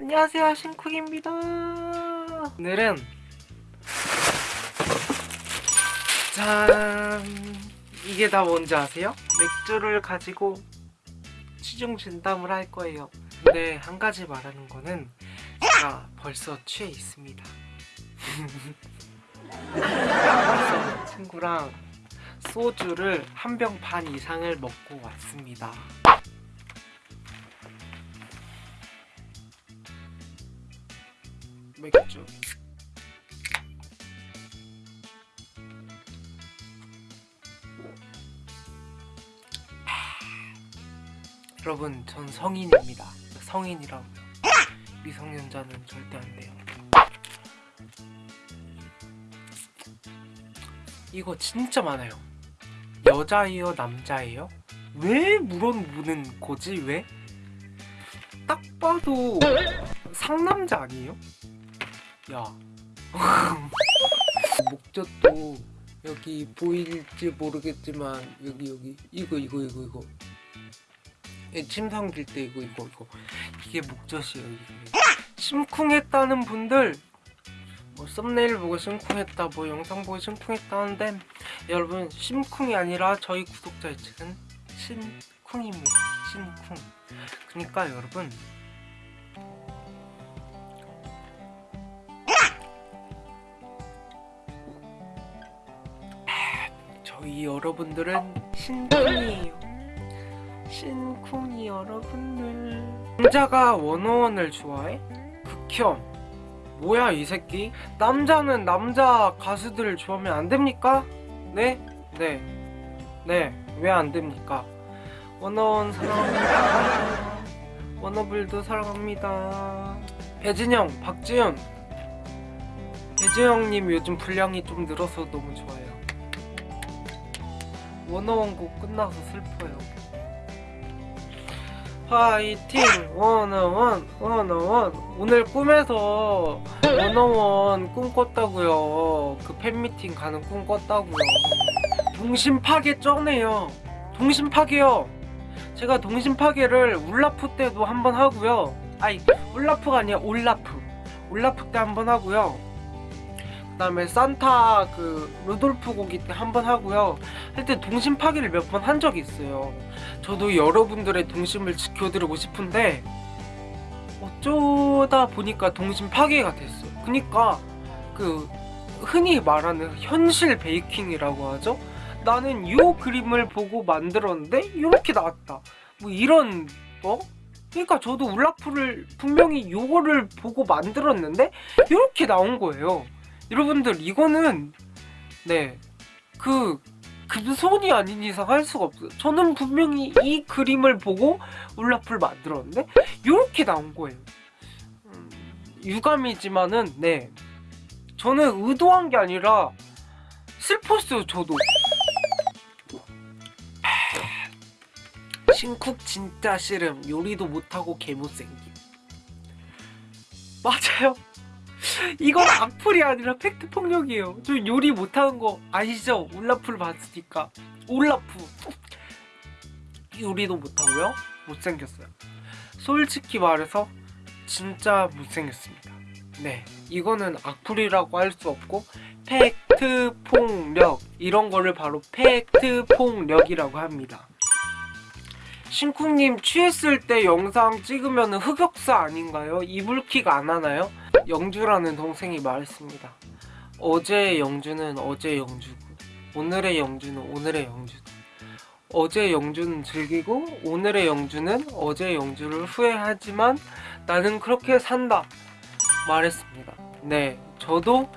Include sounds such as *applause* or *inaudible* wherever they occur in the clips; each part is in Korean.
안녕하세요 신쿡입니다. 오늘은 짠! 이게 다 뭔지 아세요? 맥주를 가지고 취중 진담을 할 거예요. 근데 한 가지 말하는 거는 제가 벌써 취해 있습니다. 친구랑 소주를 한 병 반 이상을 먹고 왔습니다 맥주 여러분 전 성인입니다 성인이라고요 미성년자는 절대 안 돼요 이거 진짜 많아요 여자예요 남자예요? 왜 물어보는 거지 왜? 딱 봐도 상남자 아니에요? 야. *laughs* 목젖도 여기 보일지 모르겠지만 여기 여기. 이거 이거 이거 이거. 예, 침 삼킬 때 이거 이거 이거. 이게 목젖이에요 이게. 심쿵했다는 분들 뭐 썸네일 보고 심쿵했다 뭐 영상 보고 심쿵했다 하는데 여러분 심쿵이 아니라 저희 구독자의 책은 신쿵입니다. 신쿵. 그러니까 여러분 저희 여러분들은 신쿵이에요 신쿵이 여러분들 남자가 원어원을 좋아해? 극혐 뭐야 이 새끼 남자는 남자 가수들을 좋아하면 안 됩니까? 네? 네. 네. 왜 안 됩니까? 원어원 사랑합니다. 원어블도 사랑합니다. 배진영, 박지현. 배지영님 요즘 분량이 좀 늘어서 너무 좋아요. 원어원 곡 끝나서 슬퍼요. 화이팅! 원어원, 원어원. 오늘 꿈에서 원어원 꿈 꿨다고요. 그 팬미팅 가는 꿈 꿨다고요. 동심 파괴 쩌네요. 동심 파괴요. 제가 동심 파괴를 울라프 때도 한번 하고요. 아니 울라프가 아니라 올라프. 올라프 때 한번 하고요. 그다음에 산타 그 루돌프 고기 때한번 하고요. 할 때 동심 파괴를 몇 번 한 적이 있어요. 저도 여러분들의 동심을 지켜드리고 싶은데 어쩌다 보니까 동심 파괴가 됐어요. 그니까 그 흔히 말하는 현실 베이킹이라고 하죠. 나는 이 그림을 보고 만들었는데 이렇게 나왔다. 뭐 이런 거? 그러니까 저도 울라프를 분명히 요거를 보고 만들었는데 이렇게 나온 거예요. 여러분들 이거는 네그 금손이 아닌 이상 할 수가 없어요. 저는 분명히 이 그림을 보고 울라프를 만들었는데 이렇게 나온 거예요. 음, 유감이지만은 네 저는 의도한 게 아니라 슬펐어요 저도. 신쿡 진짜 싫음 요리도 못하고 개못생김 맞아요 이건 악플이 아니라 팩트 폭력이에요. 저 요리 못하는 거 아시죠? 올라프를 봤으니까. 올라프. 요리도 못하고요. 못생겼어요. 솔직히 말해서 진짜 못생겼습니다. 네 이거는 악플이라고 할 수 없고 팩트 폭력. 이런 거를 바로 팩트 폭력이라고 합니다. 신쿵님 취했을 때 영상 찍으면 흑역사 아닌가요? 이불킥 안 하나요? 영주라는 동생이 말했습니다. 어제의 영주는 어제의 영주고 오늘의 영주는 오늘의 영주다. 어제의 영주는 즐기고 오늘의 영주는 어제의 영주를 후회하지만 나는 그렇게 산다 말했습니다. 네, 저도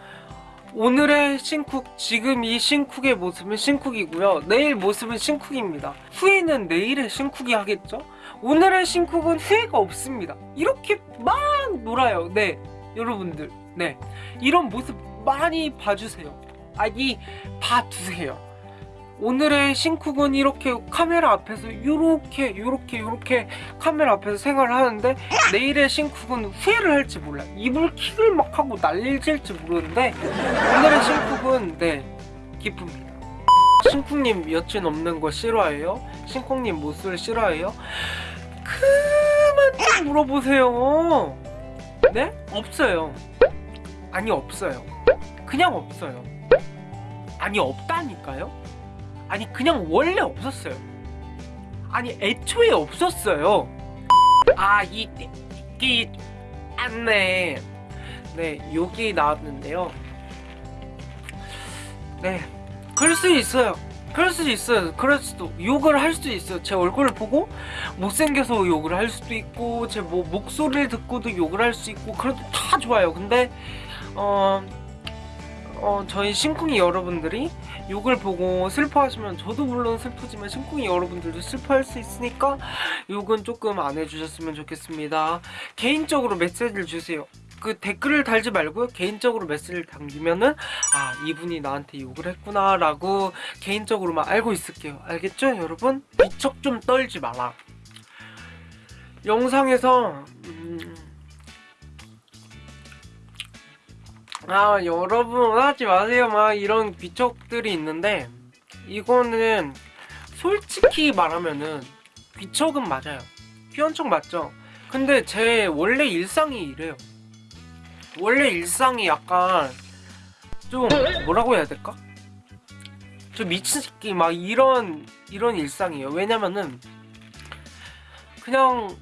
오늘의 신쿡, 지금 이 신쿡의 모습은 신쿡이고요. 내일 모습은 신쿡입니다. 후회는 내일의 신쿡이 하겠죠? 오늘의 신쿡은 후회가 없습니다. 이렇게 막 놀아요. 네, 여러분들. 네, 이런 모습 많이 봐주세요. 아니, 봐두세요. 오늘의 신쿡은 이렇게 카메라 앞에서 이렇게 요렇게 요렇게 카메라 앞에서 생활을 하는데 내일의 신쿡은 후회를 할지 몰라 이불 킥을 막 하고 난리질지 모르는데 오늘의 신쿡은 네 기쁩니다 신쿡님 여친 없는 거 싫어해요? 신쿡님 모습을 싫어해요? 그만 좀 물어보세요 네? 없어요. 아니 없어요. 그냥 없어요. 아니 없다니까요? 아니 그냥 원래 없었어요. 아니 애초에 없었어요. 아이 이 안네 네 욕이 나왔는데요. 네 그럴 수 있어요 그럴 수 있어요. 그럴 수도 욕을 할 수도 있어요. 제 얼굴을 보고 못생겨서 욕을 할 수도 있고 제 뭐 목소리를 듣고도 욕을 할 수 있고 그래도 다 좋아요. 근데 어, 어 저희 심쿵이 여러분들이 욕을 보고 슬퍼하시면 저도 물론 슬프지만 심쿵이 여러분들도 슬퍼할 수 있으니까 욕은 조금 안 해주셨으면 좋겠습니다. 개인적으로 메시지를 주세요 그 댓글을 달지 말고요 개인적으로 메시지를 남기면은 아 이분이 나한테 욕을 했구나 라고 개인적으로만 알고 있을게요. 알겠죠 여러분? 비척 좀 떨지 마라. 영상에서 음... 아 여러분 하지 마세요. 막 이런 귀척들이 있는데 이거는 솔직히 말하면은 귀척은 맞아요. 귀한 척 맞죠? 근데 제 원래 일상이 이래요 원래 일상이 약간 좀 뭐라고 해야 될까? 저 미친 새끼 막 이런 이런 일상이에요. 왜냐면은 그냥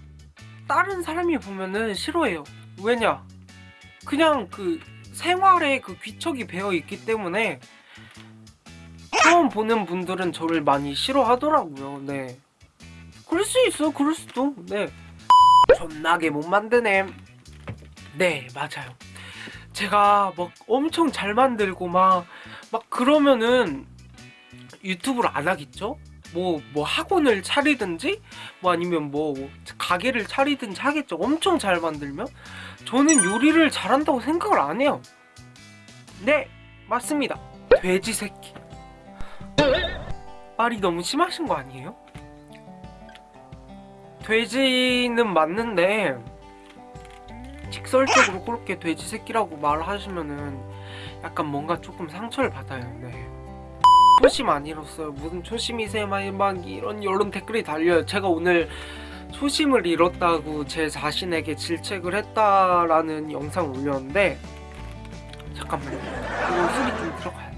다른 사람이 보면은 싫어해요. 왜냐? 그냥 그 생활에 그 귀척이 배어 있기 때문에 처음 보는 분들은 저를 많이 싫어하더라고요. 네. 그럴 수 있어 그럴 수도. 네. 존나게 못 만드네 네 맞아요. 제가 막 엄청 잘 만들고 막 막 그러면은 유튜브를 안 하겠죠? 뭐, 뭐 학원을 차리든지 뭐 아니면 뭐 가게를 차리든지 하겠죠? 엄청 잘 만들면? 저는 요리를 잘한다고 생각을 안 해요. 네 맞습니다. 돼지 새끼. 말이 너무 심하신 거 아니에요? 돼지는 맞는데 직설적으로 그렇게 돼지 새끼라고 말하시면은 약간 뭔가 조금 상처를 받아요. 네. 초심 안 잃었어요 무슨 초심이세요 막 이런 이런 댓글이 달려요. 제가 오늘 초심을 잃었다고 제 자신에게 질책을 했다라는 영상을 올렸는데 잠깐만요. 이거 술이 좀 들어가야 돼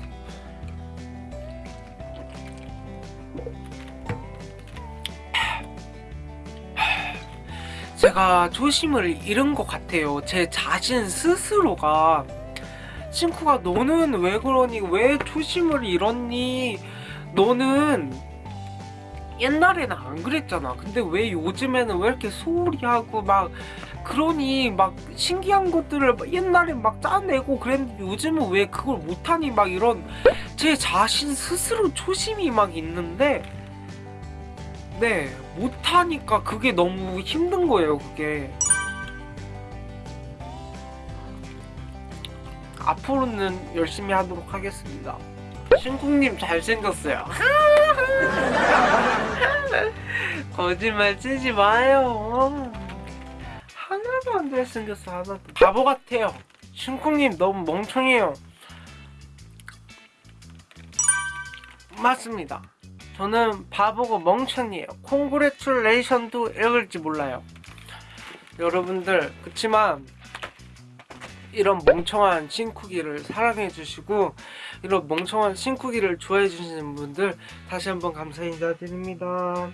제가 초심을 잃은 것 같아요. 제 자신 스스로가. 친구가 너는 왜 그러니? 왜 초심을 잃었니? 너는 옛날에는 안 그랬잖아. 근데 왜 요즘에는 왜 이렇게 소홀히 하고 막 그러니? 막 신기한 것들을 옛날에 막 짜내고 그랬는데 요즘은 왜 그걸 못하니? 막 이런 제 자신 스스로 초심이 막 있는데 네 못하니까 그게 너무 힘든 거예요 그게. 앞으로는 열심히 하도록 하겠습니다. 신쿵님 잘생겼어요. *laughs* 거짓말 치지 마요. 하나도 안 잘생겼어 하나도. 바보 같아요. 신쿵님 너무 멍청해요. 맞습니다 저는 바보고 멍청이에요. congratulation도 읽을지 몰라요. 여러분들 그치만 이런 멍청한 신쿠기를 사랑해 주시고 이런 멍청한 신쿠기를 좋아해 주시는 분들 다시 한번 감사 인사드립니다.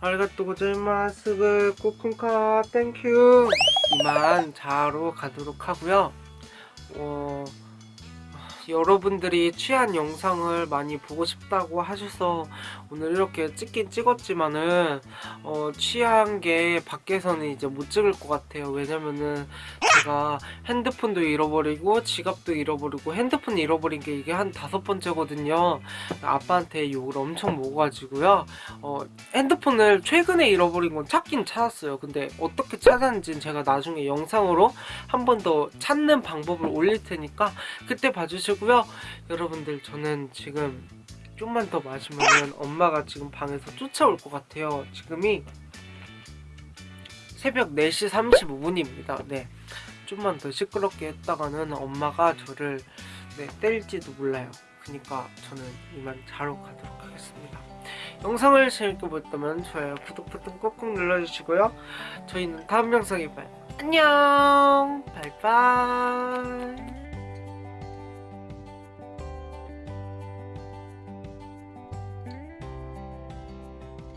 ありがとうございます ขอบคุณค่ะ thank you 이만 자러 가도록 하고요. 어... 여러분들이 취한 영상을 많이 보고 싶다고 하셔서 오늘 이렇게 찍긴 찍었지만은 어, 취한 게 밖에서는 이제 못 찍을 것 같아요. 왜냐면은 제가 핸드폰도 잃어버리고 지갑도 잃어버리고 핸드폰 잃어버린 게 이게 한 다섯 번째거든요. 아빠한테 욕을 엄청 먹어가지고요. 어, 핸드폰을 최근에 잃어버린 건 찾긴 찾았어요. 근데 어떻게 찾았는지는 제가 나중에 영상으로 한 번 더 찾는 방법을 올릴 테니까 그때 봐주시 고요. 여러분들 저는 지금 좀만 더 마시면 엄마가 지금 방에서 쫓아올 것 같아요. 지금이 새벽 4시 35분입니다. 네. 좀만 더 시끄럽게 했다가는 엄마가 저를 네, 때릴지도 몰라요. 그니까 저는 이만 자러 가도록 하겠습니다. 영상을 재밌게 보셨다면 좋아요 구독 버튼 꼭꼭 눌러주시고요. 저희는 다음 영상에 봐요. 안녕! 바이바이